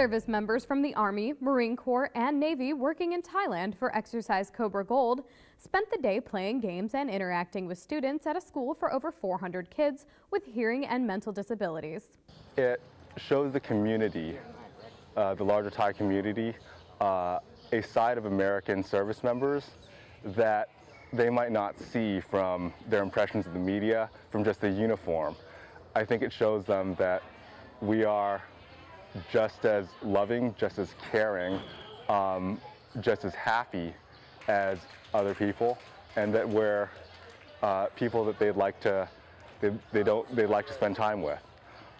Service members from the Army, Marine Corps, and Navy working in Thailand for Exercise Cobra Gold spent the day playing games and interacting with students at a school for over 400 kids with hearing and mental disabilities. It shows the community, uh, the larger Thai community, uh, a side of American service members that they might not see from their impressions of the media, from just the uniform. I think it shows them that we are just as loving, just as caring, um, just as happy as other people, and that we're uh, people that they'd like to they, they don't they'd like to spend time with.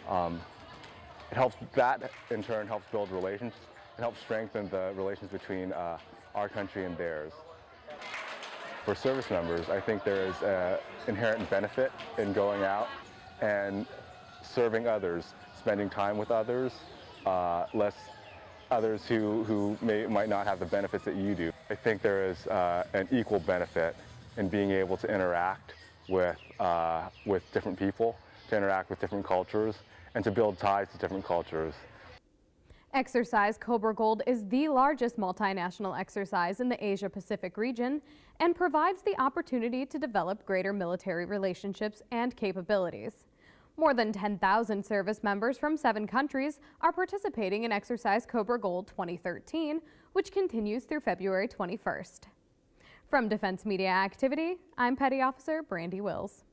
Um, it helps that in turn helps build relations. It helps strengthen the relations between uh, our country and theirs. For service members, I think there is an inherent benefit in going out and serving others, spending time with others, uh, less others who, who may, might not have the benefits that you do. I think there is uh, an equal benefit in being able to interact with, uh, with different people, to interact with different cultures, and to build ties to different cultures. Exercise Cobra Gold is the largest multinational exercise in the Asia Pacific region and provides the opportunity to develop greater military relationships and capabilities. More than 10,000 service members from seven countries are participating in Exercise Cobra Gold 2013, which continues through February 21st. From Defense Media Activity, I'm Petty Officer Brandy Wills.